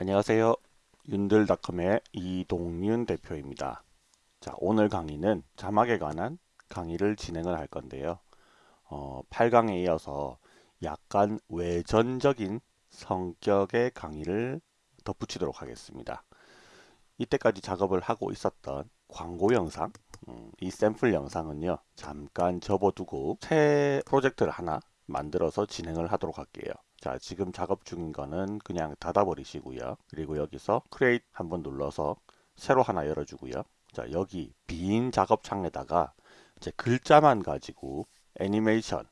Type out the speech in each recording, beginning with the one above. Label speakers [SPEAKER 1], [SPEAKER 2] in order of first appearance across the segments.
[SPEAKER 1] 안녕하세요. 윤들닷컴의 이동윤 대표입니다. 자, 오늘 강의는 자막에 관한 강의를 진행을 할 건데요. 어, 8강에 이어서 약간 외전적인 성격의 강의를 덧붙이도록 하겠습니다. 이때까지 작업을 하고 있었던 광고 영상, 음, 이 샘플 영상은요. 잠깐 접어두고 새 프로젝트를 하나 만들어서 진행을 하도록 할게요. 자 지금 작업 중인 거는 그냥 닫아 버리시고요. 그리고 여기서 create 한번 눌러서 새로 하나 열어주고요. 자 여기 빈 작업 창에다가 이제 글자만 가지고 애니메이션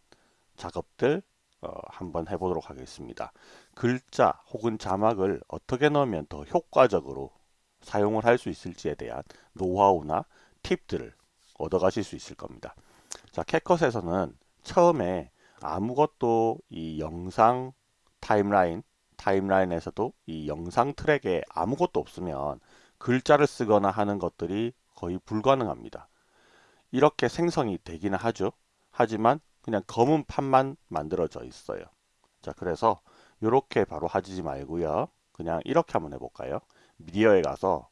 [SPEAKER 1] 작업들 어, 한번 해보도록 하겠습니다. 글자 혹은 자막을 어떻게 넣으면 더 효과적으로 사용을 할 수 있을지에 대한 노하우나 팁들을 얻어 가실 수 있을 겁니다. 자 캣컷에서는 처음에 아무것도 이 영상 타임라인 타임라인에서도 이 영상 트랙에 아무것도 없으면 글자를 쓰거나 하는 것들이 거의 불가능합니다. 이렇게 생성이 되기는 하죠. 하지만 그냥 검은 판만 만들어져 있어요. 자 그래서 이렇게 바로 하지 말고요. 그냥 이렇게 한번 해볼까요? 미디어에 가서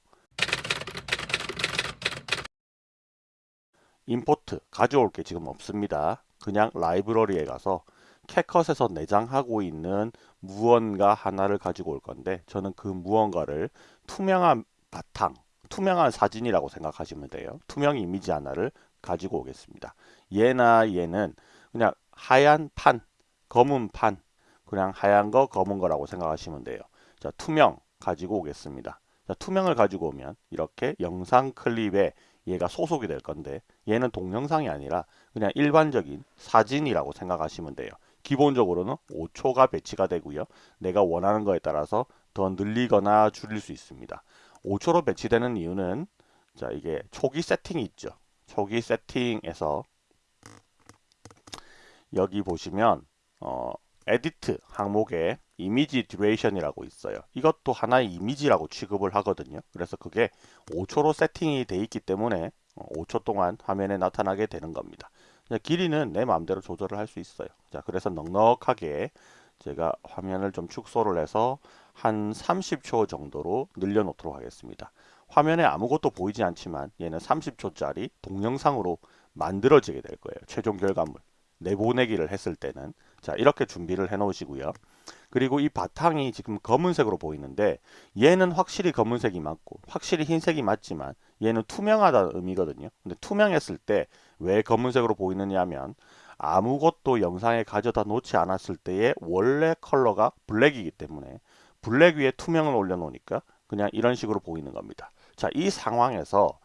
[SPEAKER 1] 임포트 가져올 게 지금 없습니다. 그냥 라이브러리에 가서 캣컷에서 내장하고 있는 무언가 하나를 가지고 올 건데 저는 그 무언가를 투명한 바탕, 투명한 사진이라고 생각하시면 돼요. 투명 이미지 하나를 가지고 오겠습니다. 얘나 얘는 그냥 하얀 판, 검은 판, 그냥 하얀 거, 검은 거라고 생각하시면 돼요. 자, 투명 가지고 오겠습니다. 자, 투명을 가지고 오면 이렇게 영상 클립에 얘가 소속이 될 건데 얘는 동영상이 아니라 그냥 일반적인 사진이라고 생각하시면 돼요. 기본적으로는 5초가 배치가 되고요. 내가 원하는 거에 따라서 더 늘리거나 줄일 수 있습니다. 5초로 배치되는 이유는 자 이게 초기 세팅이 있죠. 초기 세팅에서 여기 보시면 어, edit 항목에 image duration이라고 있어요. 이것도 하나의 이미지라고 취급을 하거든요. 그래서 그게 5초로 세팅이 돼 있기 때문에 5초 어, 동안 화면에 나타나게 되는 겁니다. 길이는 내 마음대로 조절을 할 수 있어요. 자, 그래서 넉넉하게 제가 화면을 좀 축소를 해서 한 30초 정도로 늘려놓도록 하겠습니다. 화면에 아무것도 보이지 않지만 얘는 30초짜리 동영상으로 만들어지게 될 거예요. 최종 결과물. 내보내기를 했을 때는 자 이렇게 준비를 해 놓으시고요. 그리고 이 바탕이 지금 검은색으로 보이는데 얘는 확실히 검은색이 맞고 확실히 흰색이 맞지만 얘는 투명하다는 의미거든요. 근데 투명했을 때 왜 검은색으로 보이느냐 하면 아무것도 영상에 가져다 놓지 않았을 때의 원래 컬러가 블랙이기 때문에 블랙 위에 투명을 올려 놓으니까 그냥 이런 식으로 보이는 겁니다. 자, 이 상황에서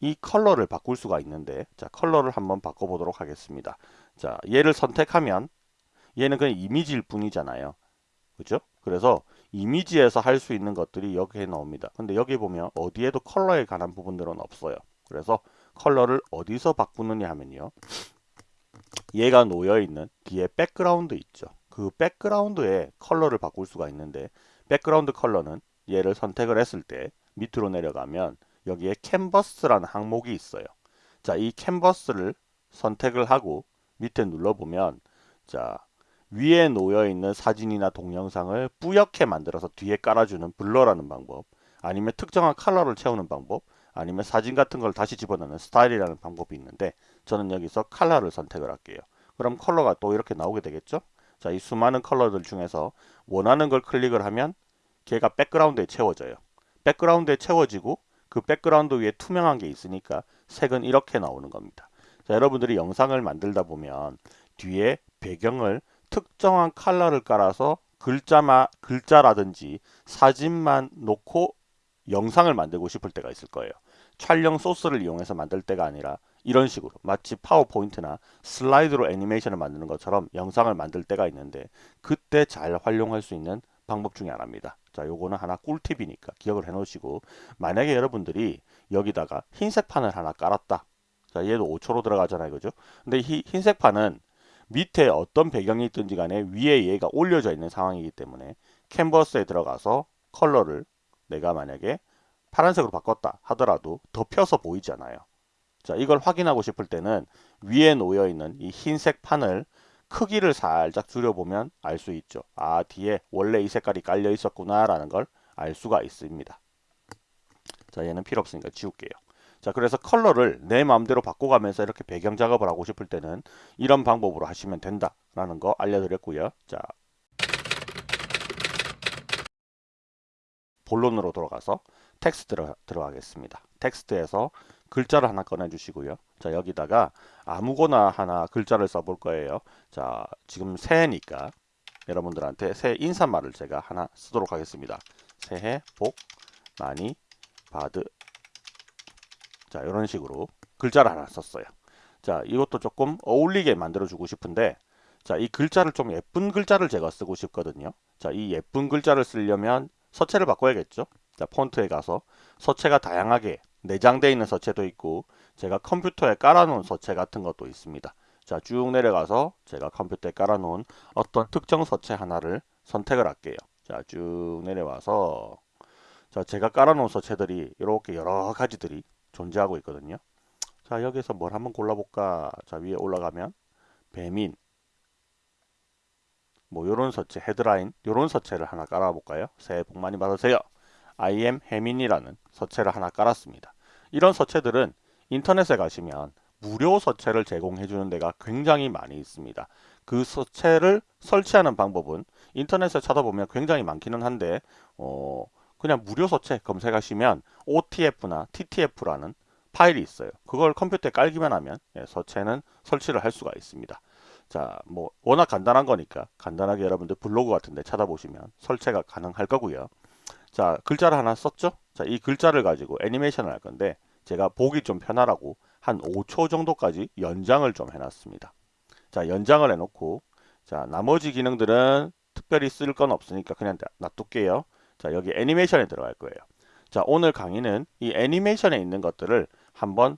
[SPEAKER 1] 이 컬러를 바꿀 수가 있는데 자 컬러를 한번 바꿔보도록 하겠습니다 자 얘를 선택하면 얘는 그냥 이미지일 뿐이잖아요. 그죠? 그래서 이미지에서 할 수 있는 것들이 여기에 나옵니다. 근데 여기 보면 어디에도 컬러에 관한 부분들은 없어요. 그래서 컬러를 어디서 바꾸느냐 하면요. 얘가 놓여 있는 뒤에 백그라운드 있죠. 그 백그라운드에 컬러를 바꿀 수가 있는데 백그라운드 컬러는 얘를 선택을 했을 때 밑으로 내려가면 여기에 캔버스라는 항목이 있어요. 자, 이 캔버스를 선택을 하고 밑에 눌러보면 자 위에 놓여 있는 사진이나 동영상을 뿌옇게 만들어서 뒤에 깔아주는 blur라는 방법 아니면 특정한 컬러를 채우는 방법 아니면 사진 같은 걸 다시 집어넣는 스타일이라는 방법이 있는데 저는 여기서 컬러를 선택을 할게요. 그럼 컬러가 또 이렇게 나오게 되겠죠? 자, 이 수많은 컬러들 중에서 원하는 걸 클릭을 하면 걔가 백그라운드에 채워져요. 백그라운드에 채워지고 그 백그라운드 위에 투명한 게 있으니까 색은 이렇게 나오는 겁니다. 자, 여러분들이 영상을 만들다 보면 뒤에 배경을 특정한 컬러를 깔아서 글자마, 글자라든지 사진만 놓고 영상을 만들고 싶을 때가 있을 거예요. 촬영 소스를 이용해서 만들 때가 아니라 이런 식으로 마치 파워포인트나 슬라이드로 애니메이션을 만드는 것처럼 영상을 만들 때가 있는데 그때 잘 활용할 수 있는 방법 중에 하나입니다. 자, 요거는 하나 꿀팁이니까 기억을 해 놓으시고 만약에 여러분들이 여기다가 흰색 판을 하나 깔았다. 자, 얘도 5초로 들어가잖아요. 그죠? 근데 이 흰색 판은 밑에 어떤 배경이 있든지 간에 위에 얘가 올려져 있는 상황이기 때문에 캔버스에 들어가서 컬러를 내가 만약에 파란색으로 바꿨다 하더라도 덮여서 보이잖아요. 자, 이걸 확인하고 싶을 때는 위에 놓여 있는 이 흰색 판을 크기를 살짝 줄여보면 알 수 있죠. 아 뒤에 원래 이 색깔이 깔려 있었구나 라는 걸 알 수가 있습니다. 자 얘는 필요 없으니까 지울게요. 자 그래서 컬러를 내 마음대로 바꿔가면서 이렇게 배경 작업을 하고 싶을 때는 이런 방법으로 하시면 된다라는 거 알려드렸고요. 자 본론으로 돌아가서 텍스트 들어, 들어가겠습니다. 텍스트에서 글자를 하나 꺼내주시고요. 자 여기다가 아무거나 하나 글자를 써볼 거예요. 자 지금 새해니까 여러분들한테 새해 인사말을 제가 하나 쓰도록 하겠습니다. 새해 복 많이 받으 자 이런 식으로 글자를 하나 썼어요. 자 이것도 조금 어울리게 만들어 주고 싶은데 자 이 글자를 좀 예쁜 글자를 제가 쓰고 싶거든요. 자 이 예쁜 글자를 쓰려면 서체를 바꿔야겠죠. 자 폰트에 가서 서체가 다양하게 내장되어 있는 서체도 있고 제가 컴퓨터에 깔아놓은 서체 같은 것도 있습니다. 자 쭉 내려가서 제가 컴퓨터에 깔아놓은 어떤 특정 서체 하나를 선택을 할게요. 자 쭉 내려와서 자 제가 깔아놓은 서체들이 이렇게 여러 가지들이 존재하고 있거든요. 자 여기서 뭘 한번 골라볼까? 자 위에 올라가면 배민. 뭐 요런 서체 헤드라인 요런 서체를 하나 깔아볼까요? 새해 복 많이 받으세요. I am 혜민이라는 서체를 하나 깔았습니다. 이런 서체들은 인터넷에 가시면 무료 서체를 제공해 주는 데가 굉장히 많이 있습니다. 그 서체를 설치하는 방법은 인터넷에 찾아보면 굉장히 많기는 한데 어 그냥 무료 서체 검색하시면 OTF나 TTF라는 파일이 있어요. 그걸 컴퓨터에 깔기만 하면 예, 서체는 설치를 할 수가 있습니다. 자, 뭐 워낙 간단한 거니까 간단하게 여러분들 블로그 같은데 찾아보시면 설치가 가능할 거고요. 자, 글자를 하나 썼죠? 자, 이 글자를 가지고 애니메이션을 할 건데 제가 보기 좀 편하라고 한 5초 정도까지 연장을 좀 해놨습니다. 자, 연장을 해놓고 자, 나머지 기능들은 특별히 쓸 건 없으니까 그냥 놔둘게요. 자, 여기 애니메이션에 들어갈 거예요. 자, 오늘 강의는 이 애니메이션에 있는 것들을 한번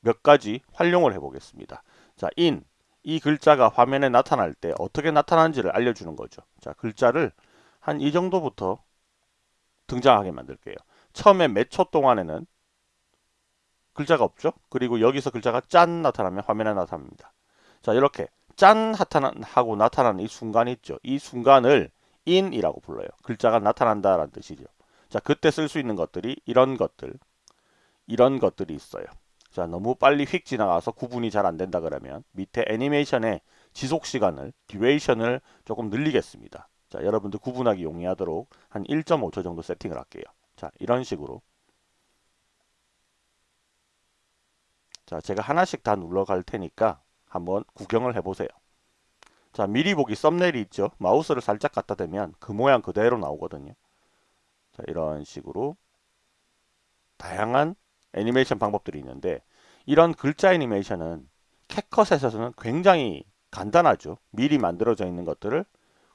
[SPEAKER 1] 몇 가지 활용을 해 보겠습니다. 자, in 이 글자가 화면에 나타날 때 어떻게 나타나는지를 알려주는 거죠. 자, 글자를 한 이 정도부터 등장하게 만들게요. 처음에 몇 초 동안에는 글자가 없죠. 그리고 여기서 글자가 짠 나타나면 화면에 나타납니다. 자, 이렇게 짠 하고 나타나는 이 순간이 있죠. 이 순간을 in이라고 불러요. 글자가 나타난다라는 뜻이죠. 자, 그때 쓸 수 있는 것들이 이런 것들, 이런 것들이 있어요. 자, 너무 빨리 휙 지나가서 구분이 잘 안 된다 그러면 밑에 애니메이션의 지속 시간을, 듀레이션을 조금 늘리겠습니다. 자, 여러분들 구분하기 용이하도록 한 1.5초 정도 세팅을 할게요. 자, 이런 식으로. 자, 제가 하나씩 다 눌러갈 테니까 한번 구경을 해보세요. 자 미리 보기 썸네일이 있죠. 마우스를 살짝 갖다 대면 그 모양 그대로 나오거든요. 자 이런 식으로 다양한 애니메이션 방법들이 있는데 이런 글자 애니메이션은 캣컷에서는 굉장히 간단하죠. 미리 만들어져 있는 것들을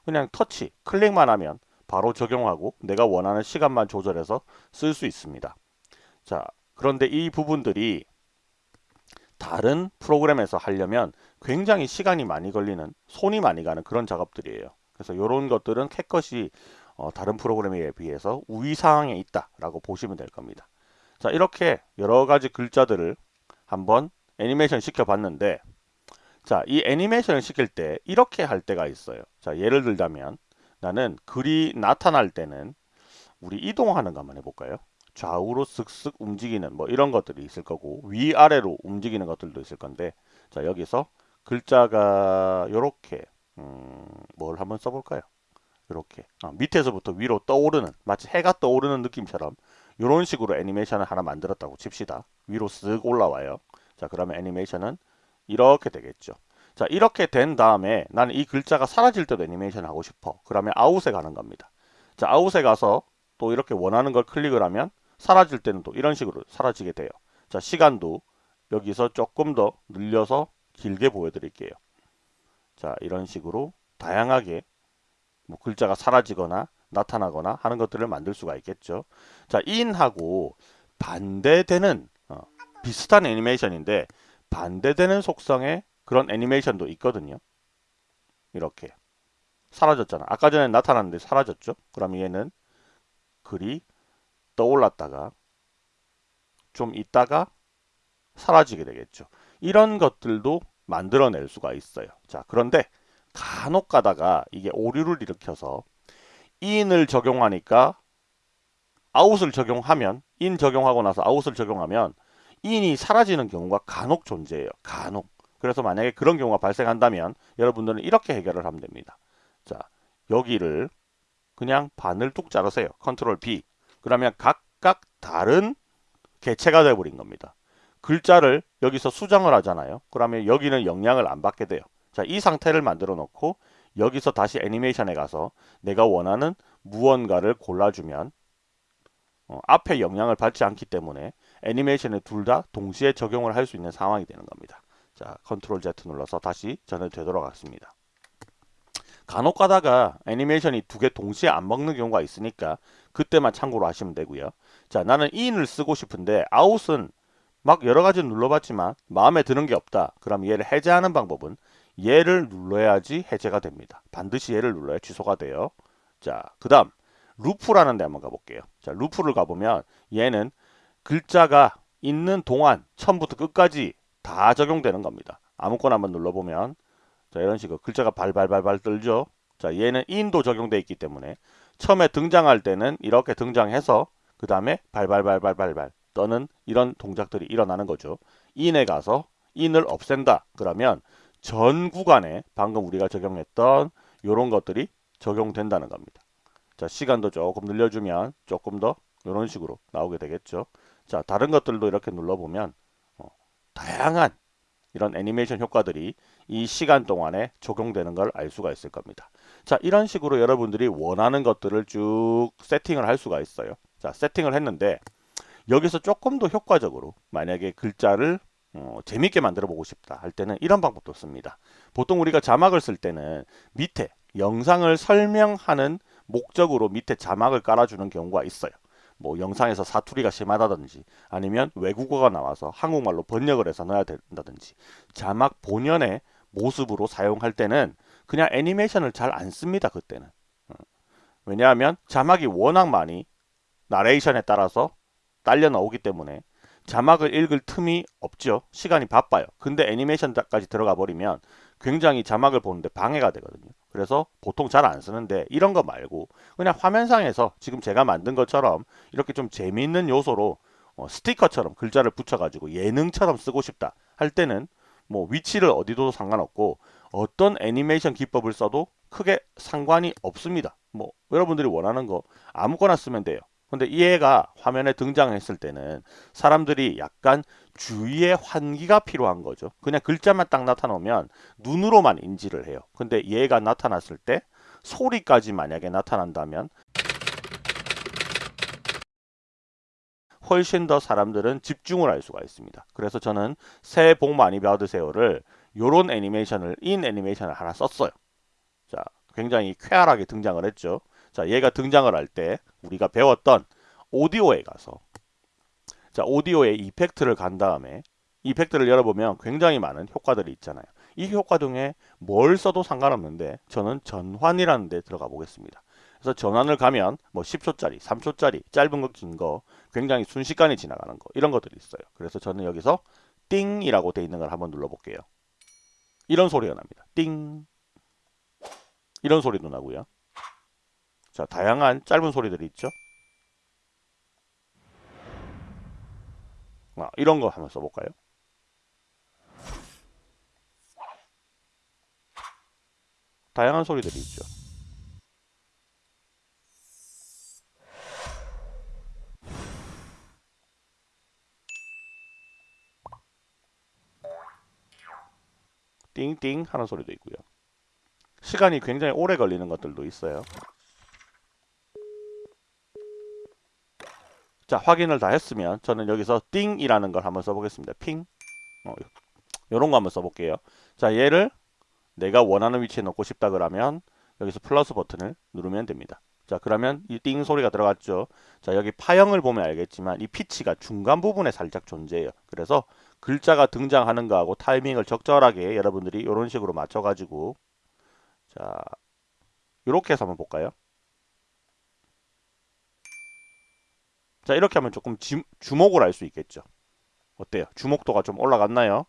[SPEAKER 1] 그냥 터치, 클릭만 하면 바로 적용하고 내가 원하는 시간만 조절해서 쓸 수 있습니다. 자, 그런데 이 부분들이 다른 프로그램에서 하려면 굉장히 시간이 많이 걸리는 손이 많이 가는 그런 작업들이에요. 그래서 이런 것들은 캣컷이 어, 다른 프로그램에 비해서 우위 상황에 있다 라고 보시면 될 겁니다. 자 이렇게 여러 가지 글자들을 한번 애니메이션 시켜 봤는데 자이 애니메이션을 시킬 때 이렇게 할 때가 있어요. 자 예를 들자면 나는 글이 나타날 때는 우리 이동하는 거 한번 해볼까요? 좌우로 쓱쓱 움직이는 뭐 이런 것들이 있을 거고 위아래로 움직이는 것들도 있을 건데 자 여기서 글자가 요렇게 음, 뭘 한번 써볼까요? 이렇게 아, 밑에서부터 위로 떠오르는 마치 해가 떠오르는 느낌처럼 이런 식으로 애니메이션을 하나 만들었다고 칩시다. 위로 쓱 올라와요. 자 그러면 애니메이션은 이렇게 되겠죠. 자 이렇게 된 다음에 나는 이 글자가 사라질 때도 애니메이션 하고 싶어. 그러면 Out에 가는 겁니다. 자 Out에 가서 또 이렇게 원하는 걸 클릭을 하면 사라질 때는 또 이런 식으로 사라지게 돼요. 자 시간도 여기서 조금 더 늘려서 길게 보여드릴게요. 자 이런 식으로 다양하게 뭐 글자가 사라지거나 나타나거나 하는 것들을 만들 수가 있겠죠. 자 in하고 반대되는 어, 비슷한 애니메이션인데 반대되는 속성의 그런 애니메이션도 있거든요. 이렇게 사라졌잖아. 아까 전에 나타났는데 사라졌죠. 그럼 얘는 글이 떠올랐다가 좀 있다가 사라지게 되겠죠. 이런 것들도 만들어낼 수가 있어요. 자, 그런데 간혹 가다가 이게 오류를 일으켜서 in을 적용하니까 out을 적용하면 in 적용하고 나서 out을 적용하면 in이 사라지는 경우가 간혹 존재해요. 간혹. 그래서 만약에 그런 경우가 발생한다면 여러분들은 이렇게 해결을 하면 됩니다. 자, 여기를 그냥 반을 뚝 자르세요. 컨트롤 B. 그러면 각각 다른 개체가 되어버린 겁니다. 글자를 여기서 수정을 하잖아요. 그러면 여기는 영향을 안 받게 돼요. 자, 이 상태를 만들어 놓고 여기서 다시 애니메이션에 가서 내가 원하는 무언가를 골라주면 어, 앞에 영향을 받지 않기 때문에 애니메이션에 둘 다 동시에 적용을 할 수 있는 상황이 되는 겁니다. 자, 컨트롤 Z 눌러서 다시 전환 되도록 하겠습니다. 간혹 가다가 애니메이션이 두 개 동시에 안 먹는 경우가 있으니까 그때만 참고로 하시면 되고요. 자, 나는 in을 쓰고 싶은데 out은 막 여러 가지 눌러봤지만 마음에 드는 게 없다. 그럼 얘를 해제하는 방법은 얘를 눌러야지 해제가 됩니다. 반드시 얘를 눌러야 취소가 돼요. 자, 그 다음 루프라는 데 한번 가볼게요. 자, 루프를 가보면 얘는 글자가 있는 동안 처음부터 끝까지 다 적용되는 겁니다. 아무거나 한번 눌러보면 자 이런 식으로 글자가 발발발발 떨죠. 자 얘는 인도 적용되어 있기 때문에 처음에 등장할 때는 이렇게 등장해서 그 다음에 발발발발발발 떠는 이런 동작들이 일어나는 거죠. 인에 가서 인을 없앤다. 그러면 전 구간에 방금 우리가 적용했던 이런 것들이 적용된다는 겁니다. 자 시간도 조금 늘려주면 조금 더 이런 식으로 나오게 되겠죠. 자 다른 것들도 이렇게 눌러보면 어, 다양한 이런 애니메이션 효과들이 이 시간 동안에 적용되는 걸 알 수가 있을 겁니다. 자 이런 식으로 여러분들이 원하는 것들을 쭉 세팅을 할 수가 있어요. 자 세팅을 했는데 여기서 조금 더 효과적으로 만약에 글자를 어, 재밌게 만들어 보고 싶다 할 때는 이런 방법도 씁니다. 보통 우리가 자막을 쓸 때는 밑에 영상을 설명하는 목적으로 밑에 자막을 깔아주는 경우가 있어요. 뭐 영상에서 사투리가 심하다든지 아니면 외국어가 나와서 한국말로 번역을 해서 넣어야 된다든지 자막 본연의 모습으로 사용할 때는 그냥 애니메이션을 잘 안 씁니다. 그때는. 어. 왜냐하면 자막이 워낙 많이 나레이션에 따라서 딸려 나오기 때문에 자막을 읽을 틈이 없죠. 시간이 바빠요. 근데 애니메이션까지 들어가 버리면 굉장히 자막을 보는데 방해가 되거든요. 그래서 보통 잘 안 쓰는데 이런 거 말고 그냥 화면상에서 지금 제가 만든 것처럼 이렇게 좀 재미있는 요소로 어, 스티커처럼 글자를 붙여가지고 예능처럼 쓰고 싶다 할 때는 뭐 위치를 어디도 상관없고 어떤 애니메이션 기법을 써도 크게 상관이 없습니다. 뭐 여러분들이 원하는 거 아무거나 쓰면 돼요. 근데 이 애가 화면에 등장했을 때는 사람들이 약간 주위의 환기가 필요한 거죠. 그냥 글자만 딱 나타나면 눈으로만 인지를 해요. 근데 얘가 나타났을 때 소리까지 만약에 나타난다면 훨씬 더 사람들은 집중을 할 수가 있습니다. 그래서 저는 새해 복 많이 받으세요를 요런 애니메이션을 인 애니메이션을 하나 썼어요. 자, 굉장히 쾌활하게 등장을 했죠. 자, 얘가 등장을 할 때 우리가 배웠던 오디오에 가서 자, 오디오에 이펙트를 간 다음에 이펙트를 열어보면 굉장히 많은 효과들이 있잖아요. 이 효과 중에 뭘 써도 상관없는데 저는 전환이라는 데 들어가 보겠습니다. 그래서 전환을 가면 뭐 10초짜리, 3초짜리, 짧은 거, 긴 거, 굉장히 순식간에 지나가는 거 이런 것들이 있어요. 그래서 저는 여기서 띵이라고 돼 있는 걸 한번 눌러볼게요. 이런 소리가 납니다. 띵 이런 소리도 나고요. 자 다양한 짧은 소리들이 있죠. 아, 이런 거 한번 써볼까요? 다양한 소리들이 있죠. 띵띵 하는 소리도 있고요. 시간이 굉장히 오래 걸리는 것들도 있어요. 자 확인을 다 했으면 저는 여기서 띵이라는 걸 한번 써보겠습니다. 핑 어, 요런 거 한번 써볼게요. 자 얘를 내가 원하는 위치에 놓고 싶다 그러면 여기서 플러스 버튼을 누르면 됩니다. 자 그러면 이 띵 소리가 들어갔죠. 자 여기 파형을 보면 알겠지만 이 피치가 중간 부분에 살짝 존재해요. 그래서 글자가 등장하는 거하고 타이밍을 적절하게 여러분들이 이런 식으로 맞춰가지고 자 이렇게 해서 한번 볼까요? 자 이렇게 하면 조금 지, 주목을 할수 있겠죠. 어때요? 주목도가 좀 올라갔나요?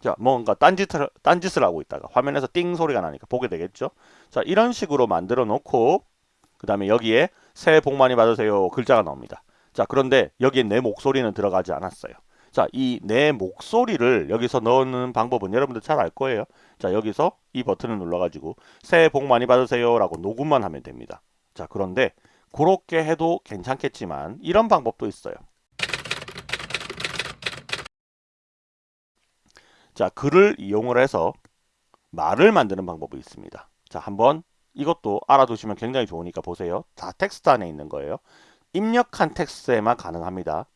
[SPEAKER 1] 자, 뭔가 딴짓을, 딴짓을 하고 있다가 화면에서 띵 소리가 나니까 보게 되겠죠. 자, 이런 식으로 만들어 놓고 그 다음에 여기에 새해 복 많이 받으세요 글자가 나옵니다. 자, 그런데 여기에 내 목소리는 들어가지 않았어요. 자, 이 내 목소리를 여기서 넣는 방법은 여러분들 잘 알 거예요. 자, 여기서 이 버튼을 눌러가지고 새해 복 많이 받으세요 라고 녹음만 하면 됩니다. 자, 그런데 그렇게 해도 괜찮겠지만 이런 방법도 있어요. 자, 글을 이용을 해서 말을 만드는 방법이 있습니다. 자, 한번 이것도 알아두시면 굉장히 좋으니까 보세요. 다 텍스트 안에 있는 거예요. 입력한 텍스트에만 가능합니다.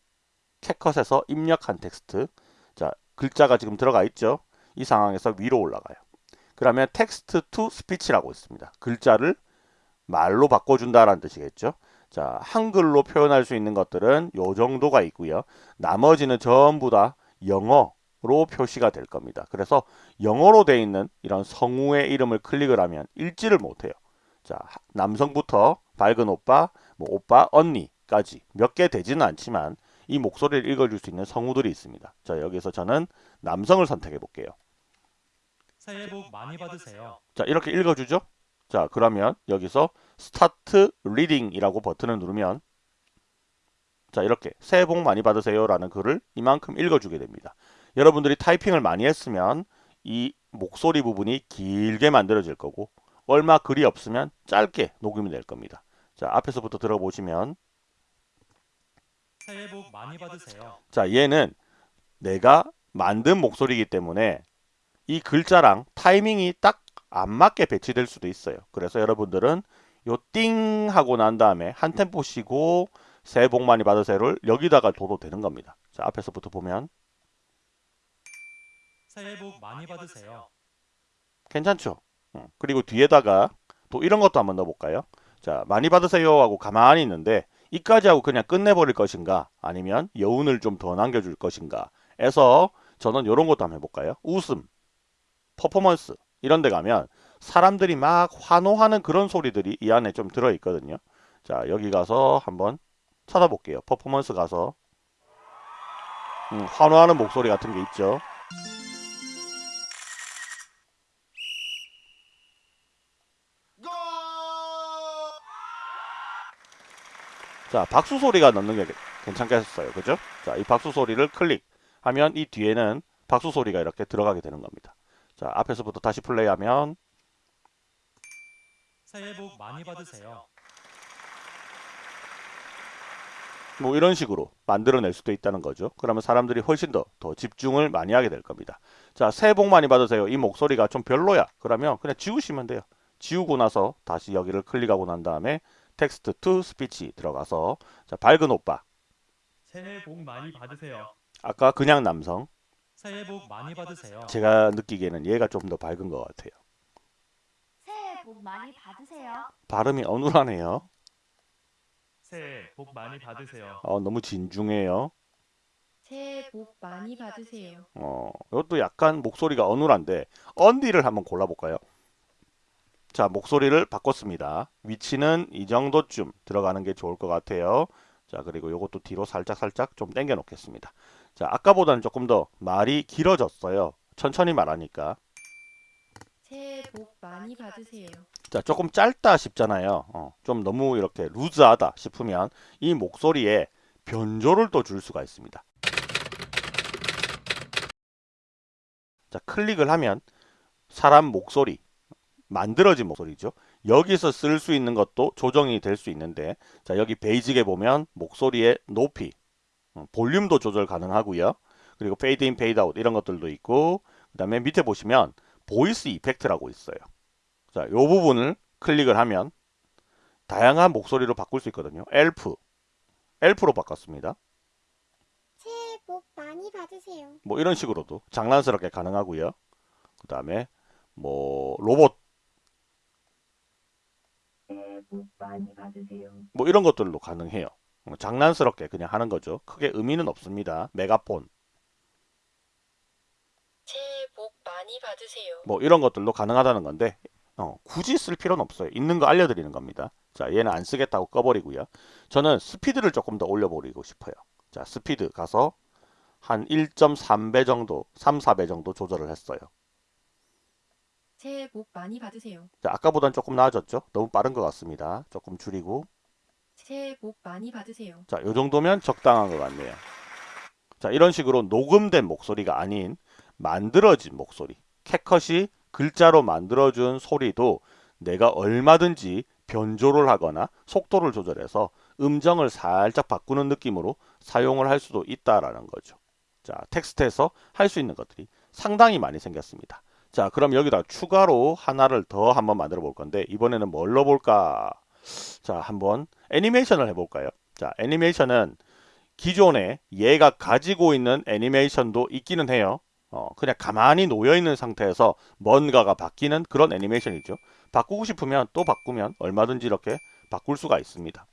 [SPEAKER 1] 캡컷에서 입력한 텍스트. 자, 글자가 지금 들어가 있죠. 이 상황에서 위로 올라가요. 그러면 Text to Speech라고 있습니다. 글자를 말로 바꿔준다라는 뜻이겠죠. 자, 한글로 표현할 수 있는 것들은 요 정도가 있고요. 나머지는 전부 다 영어로 표시가 될 겁니다. 그래서 영어로 돼 있는 이런 성우의 이름을 클릭을 하면 읽지를 못해요. 자, 남성부터 밝은 오빠, 뭐 오빠, 언니까지 몇 개 되지는 않지만 이 목소리를 읽어줄 수 있는 성우들이 있습니다. 자, 여기서 저는 남성을 선택해 볼게요.
[SPEAKER 2] 새해 복 많이 받으세요.
[SPEAKER 1] 자, 이렇게 읽어주죠? 자, 그러면 여기서 Start Reading이라고 버튼을 누르면 자, 이렇게 새해 복 많이 받으세요 라는 글을 이만큼 읽어주게 됩니다. 여러분들이 타이핑을 많이 했으면 이 목소리 부분이 길게 만들어질 거고 얼마 글이 없으면 짧게 녹음이 될 겁니다. 자, 앞에서부터 들어보시면
[SPEAKER 2] 새해 복 많이 받으세요.
[SPEAKER 1] 자, 얘는 내가 만든 목소리이기 때문에 이 글자랑 타이밍이 딱 안 맞게 배치될 수도 있어요. 그래서 여러분들은 요 띵 하고 난 다음에 한 템포 쉬고 새해 복 많이 받으세요를 여기다가 둬도 되는 겁니다. 자, 앞에서부터 보면
[SPEAKER 2] 새해 복 많이 받으세요.
[SPEAKER 1] 괜찮죠? 어, 그리고 뒤에다가 또 이런 것도 한번 넣어볼까요? 자, 많이 받으세요 하고 가만히 있는데 이까지 하고 그냥 끝내버릴 것인가 아니면 여운을 좀 더 남겨줄 것인가 해서 저는 이런 것도 한번 해볼까요? 웃음, 퍼포먼스 이런 데 가면 사람들이 막 환호하는 그런 소리들이 이 안에 좀 들어있거든요. 자, 여기 가서 한번 찾아볼게요. 퍼포먼스 가서 음, 환호하는 목소리 같은 게 있죠. 자, 박수 소리가 넣는 게 괜찮겠어요. 그죠? 자, 이 박수 소리를 클릭하면 이 뒤에는 박수 소리가 이렇게 들어가게 되는 겁니다. 자, 앞에서부터 다시 플레이하면
[SPEAKER 2] 새해 복 많이 받으세요.
[SPEAKER 1] 뭐 이런 식으로 만들어낼 수도 있다는 거죠. 그러면 사람들이 훨씬 더, 더 집중을 많이 하게 될 겁니다. 자, 새해 복 많이 받으세요. 이 목소리가 좀 별로야. 그러면 그냥 지우시면 돼요. 지우고 나서 다시 여기를 클릭하고 난 다음에 Text to Speech 들어가서 자, 밝은 오빠.
[SPEAKER 2] 새해 복 많이 받으세요.
[SPEAKER 1] 아까 그냥 남성.
[SPEAKER 2] 새해 복 많이 받으세요.
[SPEAKER 1] 제가 느끼기에는 얘가 좀 더 밝은 것 같아요.
[SPEAKER 3] 새해 복 많이 받으세요.
[SPEAKER 1] 발음이 어눌하네요.
[SPEAKER 2] 새해 복 많이 받으세요.
[SPEAKER 1] 어, 너무 진중해요.
[SPEAKER 3] 새해 복 많이 받으세요.
[SPEAKER 1] 어, 이것도 약간 목소리가 어눌한데 언디를 한번 골라볼까요? 자, 목소리를 바꿨습니다. 위치는 이 정도쯤 들어가는 게 좋을 것 같아요. 자, 그리고 이것도 뒤로 살짝 살짝 좀 당겨 놓겠습니다. 자, 아까보다는 조금 더 말이 길어졌어요. 천천히 말하니까.
[SPEAKER 3] 새해 복 많이 받으세요.
[SPEAKER 1] 자, 조금 짧다 싶잖아요. 어, 좀 너무 이렇게 루즈하다 싶으면 이 목소리에 변조를 또 줄 수가 있습니다. 자, 클릭을 하면 사람 목소리, 만들어진 목소리죠. 여기서 쓸 수 있는 것도 조정이 될 수 있는데 자, 여기 Basic에 보면 목소리의 높이, 어, 볼륨도 조절 가능하고요. 그리고 페이드 인, 페이드 아웃 이런 것들도 있고 그 다음에 밑에 보시면 Voice Effect라고 있어요. 자, 이 부분을 클릭을 하면 다양한 목소리로 바꿀 수 있거든요. 엘프, 엘프로 바꿨습니다.
[SPEAKER 4] 새해 복 많이 받으세요.
[SPEAKER 1] 뭐 이런 식으로도 장난스럽게 가능하고요. 그 다음에 뭐 로봇
[SPEAKER 4] 새해 복 많이 받으세요.
[SPEAKER 1] 뭐 이런 것들도 가능해요. 어, 장난스럽게 그냥 하는 거죠. 크게 의미는 없습니다. 메가폰
[SPEAKER 3] 새해 복 많이 받으세요.
[SPEAKER 1] 뭐 이런 것들도 가능하다는 건데 어, 굳이 쓸 필요는 없어요. 있는 거 알려드리는 겁니다. 자, 얘는 안 쓰겠다고 꺼버리고요. 저는 스피드를 조금 더 올려버리고 싶어요. 자, 스피드 가서 한 1.3배 정도, 3, 4배 정도 조절을 했어요.
[SPEAKER 3] 새해 복 많이 받으세요.
[SPEAKER 1] 자, 아까보단 조금 나아졌죠? 너무 빠른 것 같습니다. 조금 줄이고.
[SPEAKER 3] 새해 복 많이 받으세요.
[SPEAKER 1] 자, 요 정도면 적당한 것 같네요. 자, 이런 식으로 녹음된 목소리가 아닌 만들어진 목소리. 캣컷이 글자로 만들어준 소리도 내가 얼마든지 변조를 하거나 속도를 조절해서 음정을 살짝 바꾸는 느낌으로 사용을 할 수도 있다라는 거죠. 자, 텍스트에서 할 수 있는 것들이 상당히 많이 생겼습니다. 자, 그럼 여기다 추가로 하나를 더 한번 만들어 볼 건데 이번에는 뭘로 볼까? 자, 한번 애니메이션을 해볼까요? 자, 애니메이션은 기존에 얘가 가지고 있는 애니메이션도 있기는 해요. 어, 그냥 가만히 놓여 있는 상태에서 뭔가가 바뀌는 그런 애니메이션이죠. 바꾸고 싶으면 또 바꾸면 얼마든지 이렇게 바꿀 수가 있습니다.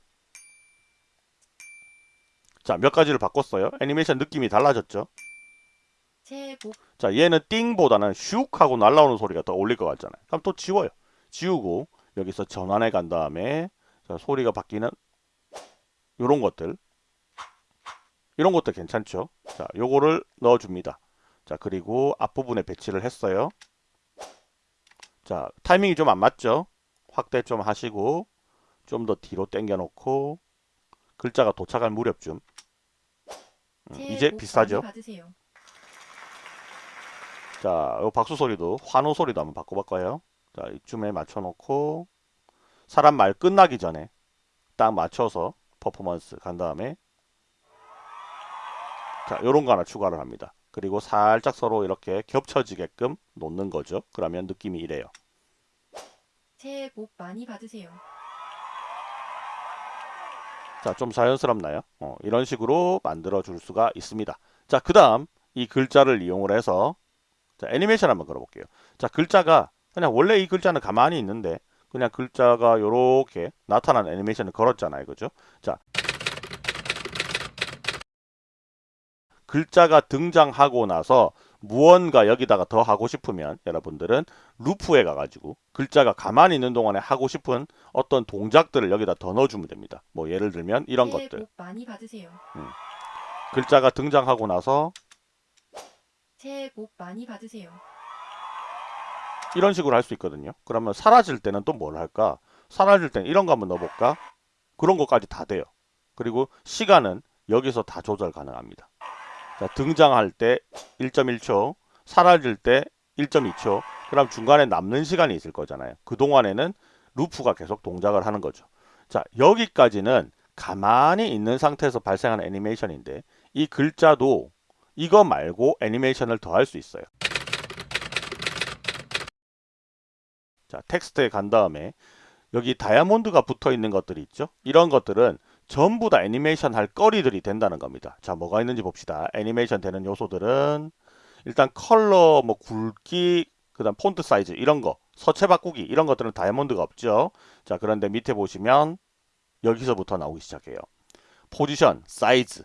[SPEAKER 1] 자, 몇 가지를 바꿨어요. 애니메이션 느낌이 달라졌죠.
[SPEAKER 3] 복
[SPEAKER 1] 자, 얘는 띵보다는 슉 하고 날라오는 소리가 더 어울릴 것 같잖아요. 그럼 또 지워요. 지우고 여기서 전환해 간 다음에 자, 소리가 바뀌는 요런 것들 이런 것도 괜찮죠. 자, 요거를 넣어줍니다. 자, 그리고 앞부분에 배치를 했어요. 자, 타이밍이 좀 안 맞죠? 확대 좀 하시고 좀 더 뒤로 당겨 놓고 글자가 도착할 무렵쯤 음, 이제
[SPEAKER 3] 복
[SPEAKER 1] 비싸죠?
[SPEAKER 3] 받으세요.
[SPEAKER 1] 자, 요 박수 소리도 환호 소리도 한번 바꿔볼까요? 자, 이쯤에 맞춰놓고 사람 말 끝나기 전에 딱 맞춰서 퍼포먼스 간 다음에 자, 요런 거 하나 추가를 합니다. 그리고 살짝 서로 이렇게 겹쳐지게끔 놓는 거죠. 그러면 느낌이 이래요.
[SPEAKER 3] 새해 복 많이 받으세요.
[SPEAKER 1] 자, 좀 자연스럽나요? 어, 이런 식으로 만들어 줄 수가 있습니다. 자, 그 다음 이 글자를 이용을 해서 자, 애니메이션 한번 걸어볼게요. 자, 글자가 그냥 원래 이 글자는 가만히 있는데 그냥 글자가 이렇게 나타나는 애니메이션을 걸었잖아요. 그죠? 자, 글자가 등장하고 나서 무언가 여기다가 더 하고 싶으면 여러분들은 루프에 가가지고 글자가 가만히 있는 동안에 하고 싶은 어떤 동작들을 여기다 더 넣어주면 됩니다. 뭐 예를 들면 이런 것들.
[SPEAKER 3] 받으세요.
[SPEAKER 1] 글자가 등장하고 나서
[SPEAKER 3] 새해 복 많이 받으세요.
[SPEAKER 1] 이런 식으로 할 수 있거든요. 그러면 사라질 때는 또 뭘 할까? 사라질 때는 이런 거 한번 넣어볼까? 그런 것까지 다 돼요. 그리고 시간은 여기서 다 조절 가능합니다. 자, 등장할 때 1.1초, 사라질 때 1.2초, 그럼 중간에 남는 시간이 있을 거잖아요. 그동안에는 루프가 계속 동작을 하는 거죠. 자, 여기까지는 가만히 있는 상태에서 발생하는 애니메이션인데 이 글자도 이거 말고 애니메이션을 더할 수 있어요. 자, 텍스트에 간 다음에 여기 다이아몬드가 붙어 있는 것들이 있죠. 이런 것들은 전부 다 애니메이션 할 거리들이 된다는 겁니다. 자, 뭐가 있는지 봅시다. 애니메이션 되는 요소들은 일단 컬러, 뭐 굵기, 그 다음 폰트 사이즈 이런 거, 서체 바꾸기 이런 것들은 다이아몬드가 없죠. 자, 그런데 밑에 보시면 여기서부터 나오기 시작해요. 포지션, 사이즈,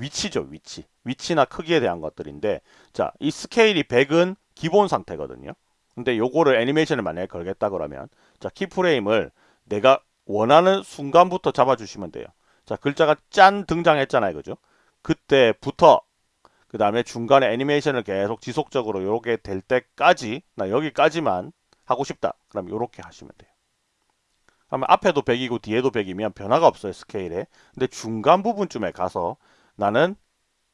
[SPEAKER 1] 위치죠, 위치. 위치나 크기에 대한 것들인데 자, 이 스케일이 100은 기본 상태거든요. 근데 요거를 애니메이션을 만약에 걸겠다 그러면 자, 키프레임을 내가 원하는 순간부터 잡아주시면 돼요. 자, 글자가 짠 등장했잖아요. 그죠? 그때부터 그 다음에 중간에 애니메이션을 계속 지속적으로 요렇게 될 때까지 나 여기까지만 하고 싶다. 그럼 요렇게 하시면 돼요. 그러면 앞에도 100이고 뒤에도 100이면 변화가 없어요. 스케일에. 근데 중간 부분쯤에 가서 나는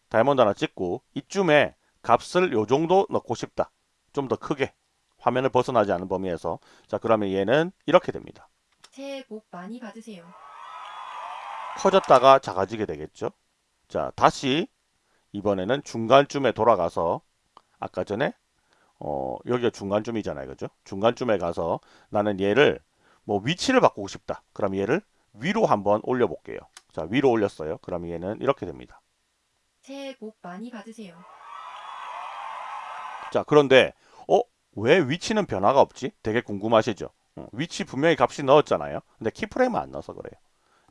[SPEAKER 1] 다이아몬드 하나 찍고 이쯤에 값을 요 정도 넣고 싶다. 좀 더 크게 화면을 벗어나지 않은 범위에서 자 그러면 얘는 이렇게 됩니다.
[SPEAKER 3] 새해 복 많이 받으세요.
[SPEAKER 1] 커졌다가 작아지게 되겠죠. 자, 다시 이번에는 중간쯤에 돌아가서 아까 전에 어, 여기가 중간쯤이잖아요. 그죠? 중간쯤에 가서 나는 얘를 뭐 위치를 바꾸고 싶다. 그럼 얘를 위로 한번 올려 볼게요. 자, 위로 올렸어요. 그럼 얘는 이렇게 됩니다.
[SPEAKER 3] 새해 복 많이 받으세요.
[SPEAKER 1] 자, 그런데 어, 왜 위치는 변화가 없지? 되게 궁금하시죠? 어, 위치 분명히 값이 넣었잖아요. 근데 keyframe은 안 넣어서 그래요.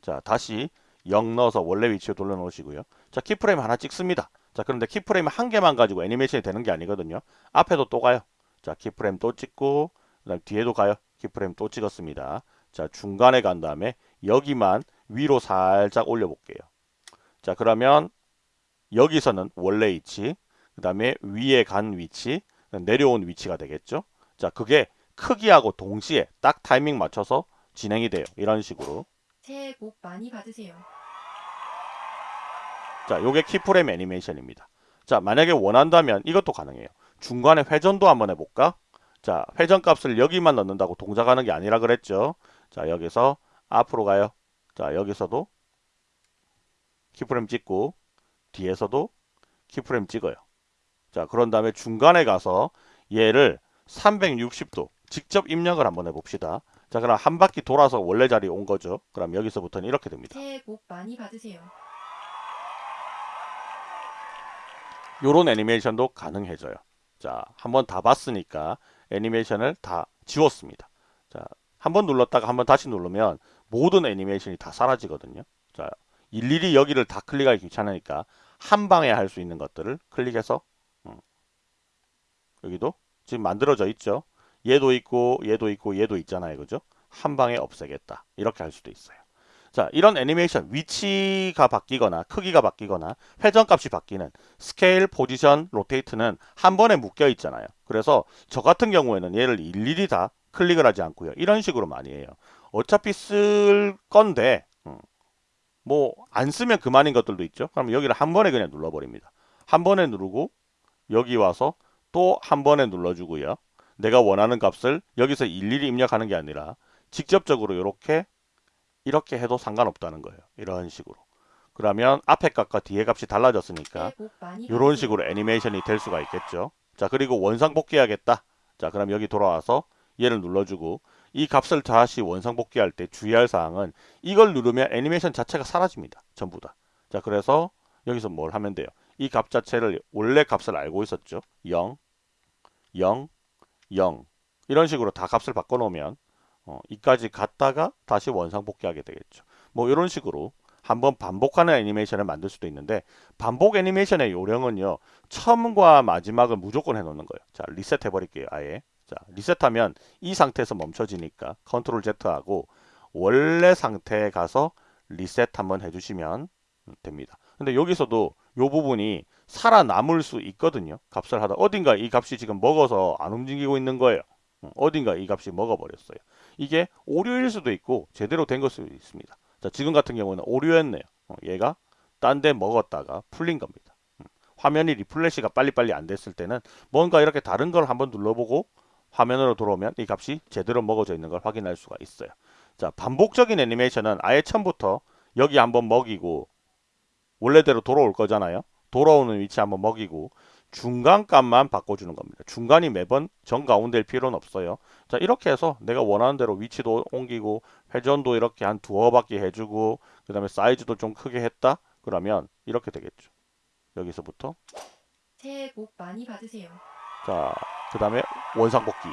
[SPEAKER 1] 자, 다시 0 넣어서 원래 위치로 돌려놓으시고요. 자, keyframe 하나 찍습니다. 자, 그런데 keyframe 한 개만 가지고 애니메이션이 되는 게 아니거든요. 앞에도 또 가요. 자, keyframe 또 찍고, 그 다음 뒤에도 가요. 키프레임 또 찍었습니다. 자, 중간에 간 다음에 여기만 위로 살짝 올려볼게요. 자, 그러면 여기서는 원래 위치, 그 다음에 위에 간 위치, 내려온 위치가 되겠죠. 자, 그게 크기하고 동시에 딱 타이밍 맞춰서 진행이 돼요. 이런 식으로.
[SPEAKER 3] 새해 복 많이 받으세요.
[SPEAKER 1] 자, 요게 키프레임 애니메이션입니다. 자, 만약에 원한다면 이것도 가능해요. 중간에 회전도 한번 해볼까? 자, 회전 값을 여기만 넣는다고 동작하는 게 아니라 그랬죠. 자, 여기서 앞으로 가요. 자, 여기서도 키프레임 찍고 뒤에서도 키프레임 찍어요. 자, 그런 다음에 중간에 가서 얘를 360도 직접 입력을 한번 해봅시다. 자, 그럼 한 바퀴 돌아서 원래 자리에 온 거죠. 그럼 여기서부터는 이렇게 됩니다.
[SPEAKER 3] 새해 복 많이 받으세요.
[SPEAKER 1] 요런 애니메이션도 가능해져요. 자, 한번 다 봤으니까 애니메이션을 다 지웠습니다. 자, 한 번 눌렀다가 한 번 다시 누르면 모든 애니메이션이 다 사라지거든요. 자, 일일이 여기를 다 클릭하기 귀찮으니까 한 방에 할 수 있는 것들을 클릭해서 음, 여기도 지금 만들어져 있죠. 얘도 있고 얘도 있고 얘도 있잖아요. 그죠? 한 방에 없애겠다. 이렇게 할 수도 있어요. 자, 이런 애니메이션 위치가 바뀌거나 크기가 바뀌거나 회전값이 바뀌는 스케일, 포지션, rotate는 한 번에 묶여 있잖아요. 그래서 저 같은 경우에는 얘를 일일이 다 클릭을 하지 않고요. 이런 식으로 많이 해요. 어차피 쓸 건데 음, 뭐 안 쓰면 그만인 것들도 있죠. 그럼 여기를 한 번에 그냥 눌러버립니다. 한 번에 누르고 여기 와서 또 한 번에 눌러주고요. 내가 원하는 값을 여기서 일일이 입력하는 게 아니라 직접적으로 이렇게 이렇게 해도 상관없다는 거예요. 이런 식으로. 그러면 앞에 값과 뒤에 값이 달라졌으니까 이런. 식으로 애니메이션이 될 수가 있겠죠. 자, 그리고 원상 복귀하겠다. 자, 그럼 여기 돌아와서 얘를 눌러주고 이 값을 다시 원상복귀할 때 주의할 사항은 이걸 누르면 애니메이션 자체가 사라집니다. 전부 다. 자, 그래서 여기서 뭘 하면 돼요. 이 값 자체를 원래 값을 알고 있었죠. 0, 0, 0 이런 식으로 다 값을 바꿔놓으면 어, 이까지 갔다가 다시 원상복귀하게 되겠죠. 뭐 이런 식으로 한번 반복하는 애니메이션을 만들 수도 있는데 반복 애니메이션의 요령은요. 처음과 마지막을 무조건 해놓는 거예요. 자 리셋 해버릴게요. 아예. 자 리셋하면 이 상태에서 멈춰지니까 Control Z하고 원래 상태에 가서 리셋 한번 해주시면 됩니다. 근데 여기서도 요 부분이 살아남을 수 있거든요. 값을 하다 어딘가 이 값이 지금 먹어서 안 움직이고 있는 거예요. 음, 어딘가 이 값이 먹어버렸어요. 이게 오류일 수도 있고 제대로 된 것일 수도 있습니다. 자, 지금 같은 경우는 오류였네요. 어, 얘가 딴 데 먹었다가 풀린 겁니다. 음, 화면이 리플래시가 빨리빨리 안 됐을 때는 뭔가 이렇게 다른 걸 한번 눌러보고 화면으로 들어오면 이 값이 제대로 먹어져 있는 걸 확인할 수가 있어요. 자, 반복적인 애니메이션은 아예 처음부터 여기 한번 먹이고 원래대로 돌아올 거잖아요. 돌아오는 위치 한번 먹이고 중간 값만 바꿔주는 겁니다. 중간이 매번 정 가운데일 필요는 없어요. 자 이렇게 해서 내가 원하는 대로 위치도 옮기고 회전도 이렇게 한 두어 바퀴 해주고 그 다음에 사이즈도 좀 크게 했다 그러면 이렇게 되겠죠. 여기서부터
[SPEAKER 3] 새해 복 많이 받으세요.
[SPEAKER 1] 자 그 다음에 원상복귀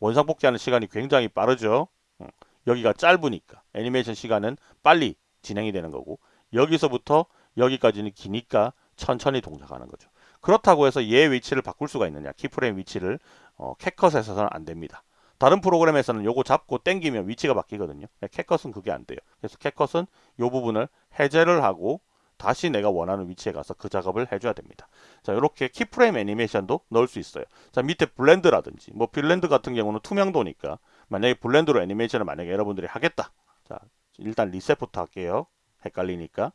[SPEAKER 1] 원상복귀하는 시간이 굉장히 빠르죠. 음, 여기가 짧으니까 애니메이션 시간은 빨리 진행이 되는 거고 여기서부터 여기까지는 기니까 천천히 동작하는 거죠. 그렇다고 해서 얘 위치를 바꿀 수가 있느냐 keyframe 위치를 어, 캡컷에서는 안 됩니다. 다른 프로그램에서는 요거 잡고 땡기면 위치가 바뀌거든요. 캡컷은 그게 안 돼요. 그래서 캡컷은 요 부분을 해제를 하고 다시 내가 원하는 위치에 가서 그 작업을 해줘야 됩니다. 자, 이렇게 keyframe 애니메이션도 넣을 수 있어요. 자, 밑에 blend라든지 뭐 blend 같은 경우는 투명도니까 만약에 blend로 애니메이션을 만약에 여러분들이 하겠다. 자, 일단 리셋부터 할게요. 헷갈리니까.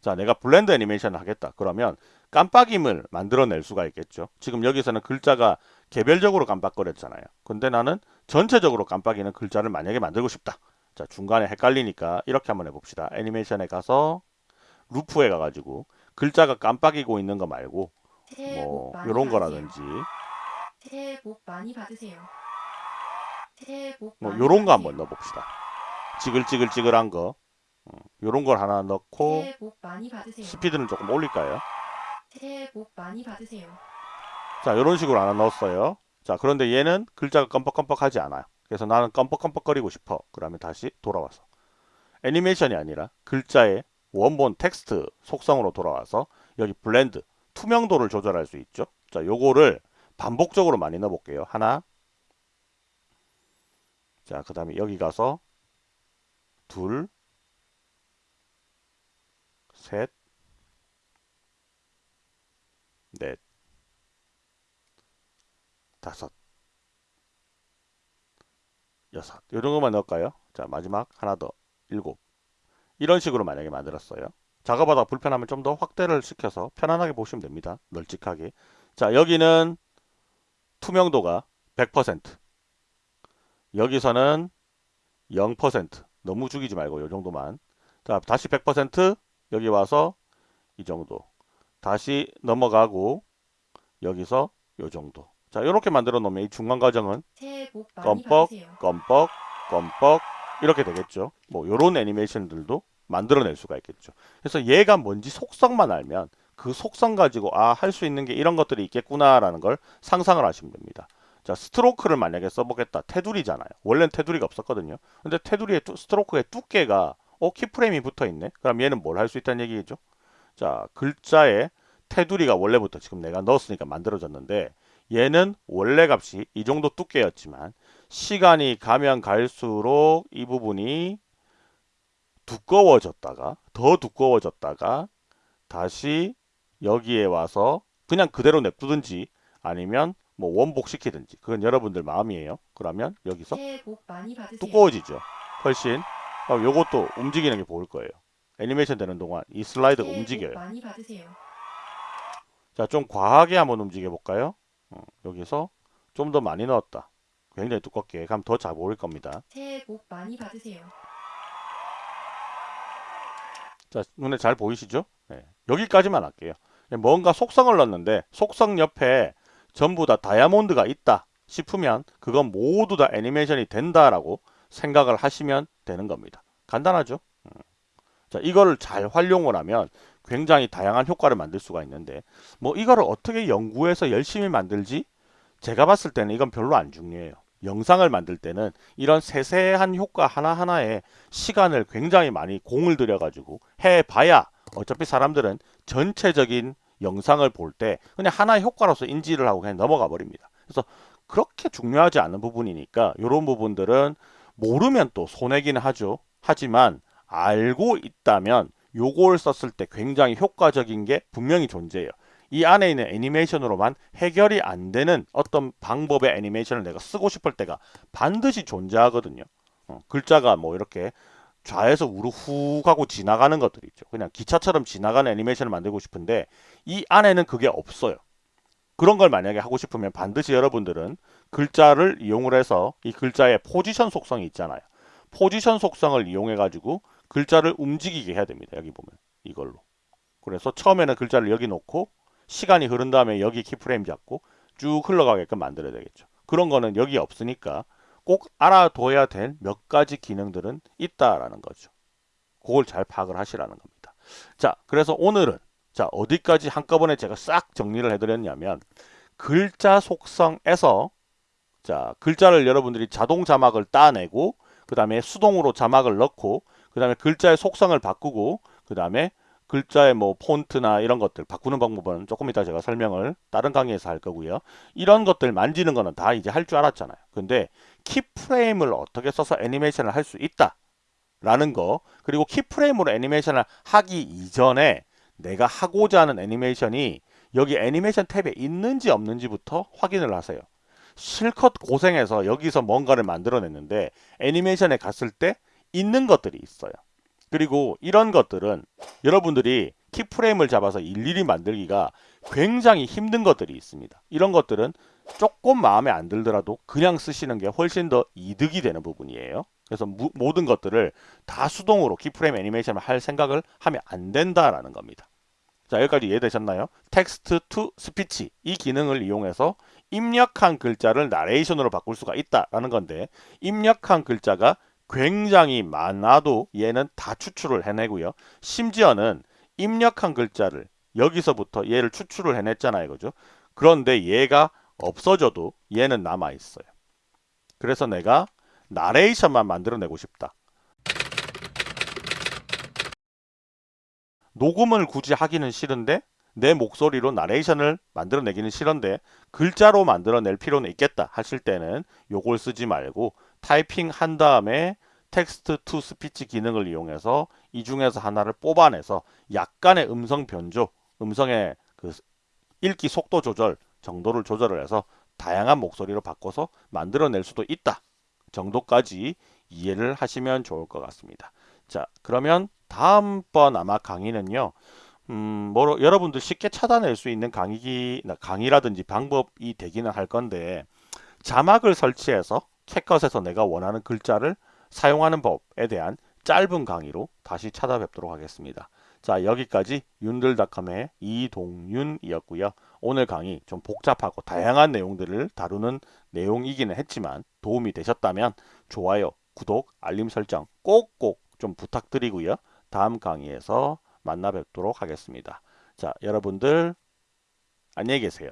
[SPEAKER 1] 자, 내가 blend 애니메이션을 하겠다. 그러면 깜빡임을 만들어낼 수가 있겠죠. 지금 여기서는 글자가 개별적으로 깜빡거렸잖아요. 근데 나는 전체적으로 깜빡이는 글자를 만약에 만들고 싶다. 자, 중간에 헷갈리니까 이렇게 한번 해봅시다. 애니메이션에 가서 Loop에 가가지고 글자가 깜빡이고 있는 거 말고 복뭐 요런. 거라든지
[SPEAKER 3] 새해 복 많이 받으세요. 새해
[SPEAKER 1] 복뭐
[SPEAKER 3] 많이
[SPEAKER 1] 요런 거. 한번 넣어봅시다. 찌글찌글찌글한 거 어, 요런 걸 하나 넣고
[SPEAKER 3] 새해 복 많이 받으세요.
[SPEAKER 1] 스피드는 조금 올릴까요?
[SPEAKER 3] 새해 복 많이 받으세요.
[SPEAKER 1] 자, 이런 식으로 하나 넣었어요. 자, 그런데 얘는 글자가 껌뻑껌뻑하지 않아요. 그래서 나는 껌뻑껌뻑거리고 싶어. 그러면 다시 돌아와서 애니메이션이 아니라 글자의 원본 텍스트 속성으로 돌아와서 여기 blend 투명도를 조절할 수 있죠. 자, 요거를 반복적으로 많이 넣어 볼게요. 하나. 자, 그 다음에 여기 가서 둘 셋, 넷, 다섯, 여섯. 요 정도만 넣을까요? 자, 마지막 하나 더. 일곱. 이런 식으로 만약에 만들었어요. 작업하다 불편하면 좀 더 확대를 시켜서 편안하게 보시면 됩니다. 널찍하게. 자, 여기는 투명도가 100%. 여기서는 0%. 너무 죽이지 말고 요 정도만. 자, 다시 100% 여기 와서 이 정도. 다시 넘어가고 여기서 요 정도. 자, 이렇게 만들어 놓으면 이 중간 과정은 껌뻑. 껌뻑, 껌뻑 이렇게 되겠죠. 뭐 요런 애니메이션들도 만들어낼 수가 있겠죠. 그래서 얘가 뭔지 속성만 알면 그 속성 가지고 아 할 수 있는 게 이런 것들이 있겠구나 라는 걸 상상을 하시면 됩니다. 자 스트로크를 만약에 써보겠다. 테두리잖아요. 원래는 테두리가 없었거든요. 근데 테두리의 뚜- 스트로크의 두께가 어 키프레임이 붙어 있네. 그럼 얘는 뭘 할 수 있다는 얘기겠죠. 자 글자에 테두리가 원래부터 지금 내가 넣었으니까 만들어졌는데 얘는 원래 값이 이 정도 두께였지만 시간이 가면 갈수록 이 부분이 두꺼워졌다가 더 두꺼워졌다가 다시 여기에 와서 그냥 그대로 냅두든지 아니면 뭐 원복시키든지 그건 여러분들 마음이에요. 그러면 여기서. 두꺼워지죠. 훨씬 어, 요것도 움직이는 게 보일 거예요. 애니메이션 되는 동안 이 슬라이드가 움직여요. 자, 좀 과하게 한번 움직여 볼까요? 어, 여기서 좀 더 많이 넣었다. 굉장히 두껍게 가면 더잘 보일 겁니다.
[SPEAKER 3] 새해 복 많이 받으세요.
[SPEAKER 1] 자, 눈에 잘 보이시죠? 네, 여기까지만 할게요. 뭔가 속성을 넣었는데 속성 옆에 전부 다 다이아몬드가 있다 싶으면 그건 모두 다 애니메이션이 된다라고 생각을 하시면 되는 겁니다. 간단하죠? 음. 자, 이거를 잘 활용을 하면 굉장히 다양한 효과를 만들 수가 있는데 뭐 이거를 어떻게 연구해서 열심히 만들지? 제가 봤을 때는 이건 별로 안 중요해요. 영상을 만들 때는 이런 세세한 효과 하나하나에 시간을 굉장히 많이 공을 들여가지고 해봐야 어차피 사람들은 전체적인 영상을 볼 때 그냥 하나의 효과로서 인지를 하고 그냥 넘어가 버립니다. 그래서 그렇게 중요하지 않은 부분이니까 이런 부분들은 모르면 또 손해기는 하죠. 하지만 알고 있다면 요걸 썼을 때 굉장히 효과적인 게 분명히 존재해요. 이 안에 있는 애니메이션으로만 해결이 안 되는 어떤 방법의 애니메이션을 내가 쓰고 싶을 때가 반드시 존재하거든요. 어, 글자가 뭐 이렇게 좌에서 우로 훅 하고 지나가는 것들이 있죠. 그냥 기차처럼 지나가는 애니메이션을 만들고 싶은데 이 안에는 그게 없어요. 그런 걸 만약에 하고 싶으면 반드시 여러분들은 글자를 이용을 해서 이 글자의 포지션 속성이 있잖아요. 포지션 속성을 이용해 가지고 글자를 움직이게 해야 됩니다. 여기 보면 이걸로. 그래서 처음에는 글자를 여기 놓고 시간이 흐른 다음에 여기 키프레임 잡고 쭉 흘러가게끔 만들어야 되겠죠. 그런 거는 여기 없으니까 꼭 알아둬야 될 몇 가지 기능들은 있다라는 거죠. 그걸 잘 파악을 하시라는 겁니다. 자, 그래서 오늘은 자 어디까지 한꺼번에 제가 싹 정리를 해드렸냐면 글자 속성에서 자 글자를 여러분들이 자동 자막을 따내고 그 다음에 수동으로 자막을 넣고 그 다음에 글자의 속성을 바꾸고 그 다음에 글자의 뭐 폰트나 이런 것들 바꾸는 방법은 조금 이따 제가 설명을 다른 강의에서 할 거고요. 이런 것들 만지는 거는 다 이제 할 줄 알았잖아요. 근데 키프레임을 어떻게 써서 애니메이션을 할 수 있다 라는 거 그리고 키프레임으로 애니메이션을 하기 이전에 내가 하고자 하는 애니메이션이 여기 애니메이션 탭에 있는지 없는지부터 확인을 하세요. 실컷 고생해서 여기서 뭔가를 만들어냈는데 애니메이션에 갔을 때 있는 것들이 있어요. 그리고 이런 것들은 여러분들이 keyframe을 잡아서 일일이 만들기가 굉장히 힘든 것들이 있습니다. 이런 것들은 조금 마음에 안 들더라도 그냥 쓰시는 게 훨씬 더 이득이 되는 부분이에요. 그래서 무, 모든 것들을 다 수동으로 keyframe 애니메이션을 할 생각을 하면 안 된다라는 겁니다. 자 여기까지 이해되셨나요? text to speech 이 기능을 이용해서 입력한 글자를 나레이션으로 바꿀 수가 있다라는 건데 입력한 글자가 굉장히 많아도 얘는 다 추출을 해내고요. 심지어는 입력한 글자를 여기서부터 얘를 추출을 해냈잖아요. 그죠? 그런데 얘가 없어져도 얘는 남아 있어요. 그래서 내가 나레이션만 만들어내고 싶다. 녹음을 굳이 하기는 싫은데 내 목소리로 나레이션을 만들어내기는 싫은데 글자로 만들어낼 필요는 있겠다 하실 때는 요걸 쓰지 말고 타이핑 한 다음에 text to speech 기능을 이용해서 이 중에서 하나를 뽑아내서 약간의 음성 변조, 음성의 그 읽기 속도 조절 정도를 조절을 해서 다양한 목소리로 바꿔서 만들어낼 수도 있다 정도까지 이해를 하시면 좋을 것 같습니다. 자 그러면 다음번 아마 강의는요. 음, 뭐로 여러분들 쉽게 찾아낼 수 있는 강의 강의라든지 방법이 되기는 할 건데 자막을 설치해서 캣컷에서 내가 원하는 글자를 사용하는 법에 대한 짧은 강의로 다시 찾아뵙도록 하겠습니다. 자 여기까지 윤들닷컴의 이동윤이었고요. 오늘 강의 좀 복잡하고 다양한 내용들을 다루는 내용이기는 했지만 도움이 되셨다면 좋아요, 구독, 알림 설정 꼭꼭 좀 부탁드리고요. 다음 강의에서 만나 뵙도록 하겠습니다. 자 여러분들 안녕히 계세요.